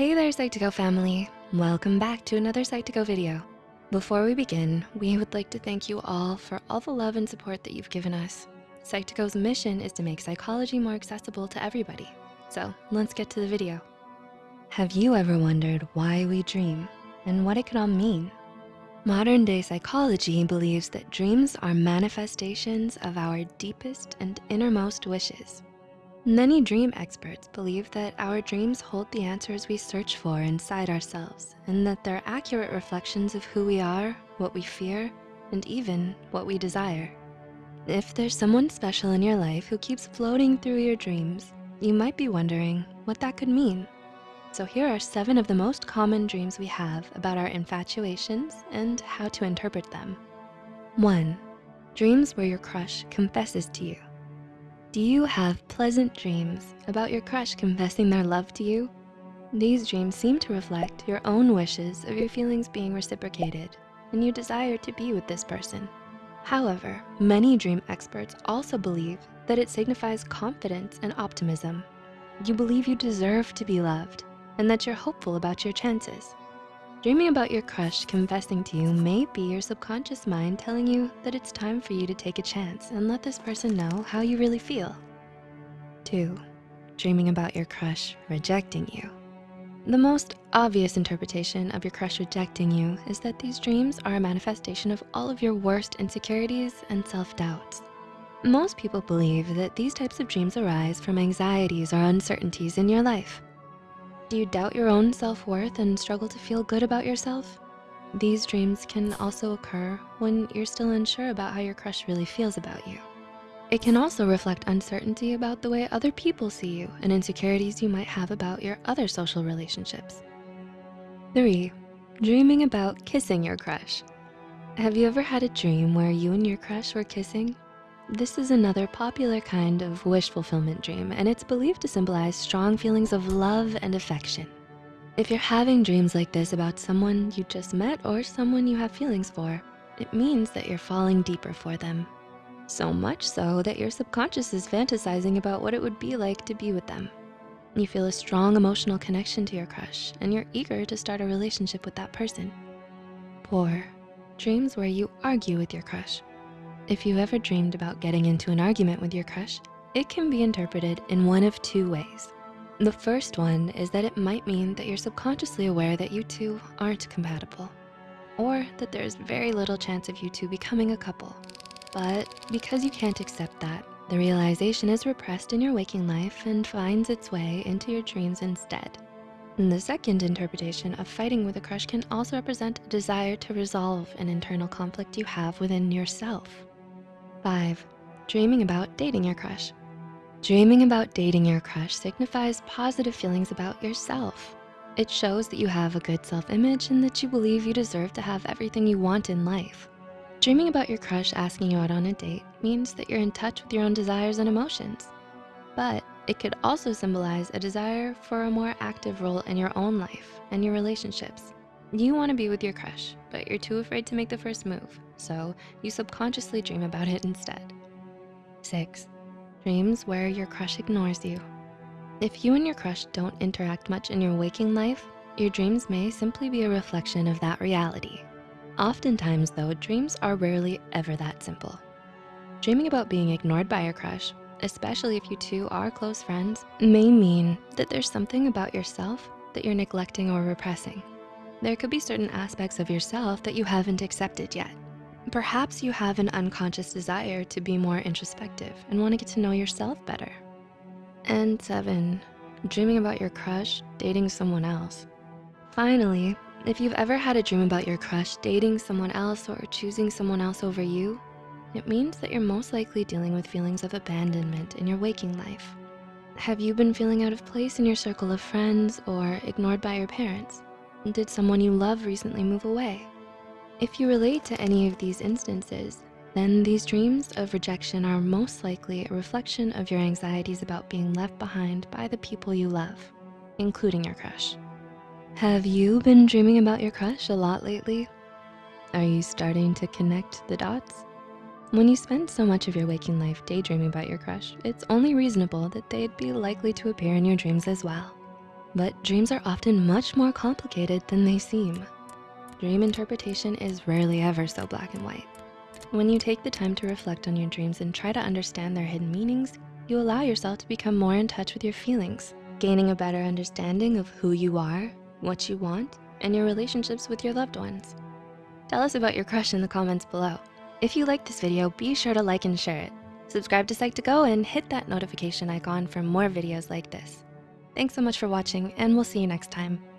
Hey there, Psych2Go family. Welcome back to another Psych2Go video. Before we begin, we would like to thank you all for all the love and support that you've given us. Psych2Go's mission is to make psychology more accessible to everybody. So let's get to the video. Have you ever wondered why we dream and what it could all mean? Modern day psychology believes that dreams are manifestations of our deepest and innermost wishes. Many dream experts believe that our dreams hold the answers we search for inside ourselves and that they're accurate reflections of who we are, what we fear, and even what we desire. If there's someone special in your life who keeps floating through your dreams, you might be wondering what that could mean. So here are seven of the most common dreams we have about our infatuations and how to interpret them. One, dreams where your crush confesses to you. Do you have pleasant dreams about your crush confessing their love to you? These dreams seem to reflect your own wishes of your feelings being reciprocated and you desire to be with this person. However, many dream experts also believe that it signifies confidence and optimism. You believe you deserve to be loved and that you're hopeful about your chances. Dreaming about your crush confessing to you may be your subconscious mind telling you that it's time for you to take a chance and let this person know how you really feel. Two, dreaming about your crush rejecting you. The most obvious interpretation of your crush rejecting you is that these dreams are a manifestation of all of your worst insecurities and self-doubts. Most people believe that these types of dreams arise from anxieties or uncertainties in your life. Do you doubt your own self-worth and struggle to feel good about yourself? These dreams can also occur when you're still unsure about how your crush really feels about you. It can also reflect uncertainty about the way other people see you and insecurities you might have about your other social relationships. Three, dreaming about kissing your crush. Have you ever had a dream where you and your crush were kissing this is another popular kind of wish fulfillment dream and it's believed to symbolize strong feelings of love and affection. If you're having dreams like this about someone you just met or someone you have feelings for, it means that you're falling deeper for them. So much so that your subconscious is fantasizing about what it would be like to be with them. You feel a strong emotional connection to your crush and you're eager to start a relationship with that person. Four, dreams where you argue with your crush. If you've ever dreamed about getting into an argument with your crush, it can be interpreted in one of two ways. The first one is that it might mean that you're subconsciously aware that you two aren't compatible or that there's very little chance of you two becoming a couple. But because you can't accept that, the realization is repressed in your waking life and finds its way into your dreams instead. And the second interpretation of fighting with a crush can also represent a desire to resolve an internal conflict you have within yourself. Five, dreaming about dating your crush. Dreaming about dating your crush signifies positive feelings about yourself. It shows that you have a good self-image and that you believe you deserve to have everything you want in life. Dreaming about your crush asking you out on a date means that you're in touch with your own desires and emotions. But it could also symbolize a desire for a more active role in your own life and your relationships. You wanna be with your crush, but you're too afraid to make the first move, so you subconsciously dream about it instead. Six, dreams where your crush ignores you. If you and your crush don't interact much in your waking life, your dreams may simply be a reflection of that reality. Oftentimes though, dreams are rarely ever that simple. Dreaming about being ignored by your crush, especially if you two are close friends, may mean that there's something about yourself that you're neglecting or repressing. There could be certain aspects of yourself that you haven't accepted yet. Perhaps you have an unconscious desire to be more introspective and wanna get to know yourself better. And seven, dreaming about your crush dating someone else. Finally, if you've ever had a dream about your crush dating someone else or choosing someone else over you, it means that you're most likely dealing with feelings of abandonment in your waking life. Have you been feeling out of place in your circle of friends or ignored by your parents? Did someone you love recently move away? If you relate to any of these instances, then these dreams of rejection are most likely a reflection of your anxieties about being left behind by the people you love, including your crush. Have you been dreaming about your crush a lot lately? Are you starting to connect the dots? When you spend so much of your waking life daydreaming about your crush, it's only reasonable that they'd be likely to appear in your dreams as well. But dreams are often much more complicated than they seem. Dream interpretation is rarely ever so black and white. When you take the time to reflect on your dreams and try to understand their hidden meanings, you allow yourself to become more in touch with your feelings, gaining a better understanding of who you are, what you want, and your relationships with your loved ones. Tell us about your crush in the comments below. If you liked this video, be sure to like and share it. Subscribe to Psych2Go and hit that notification icon for more videos like this. Thanks so much for watching and we'll see you next time.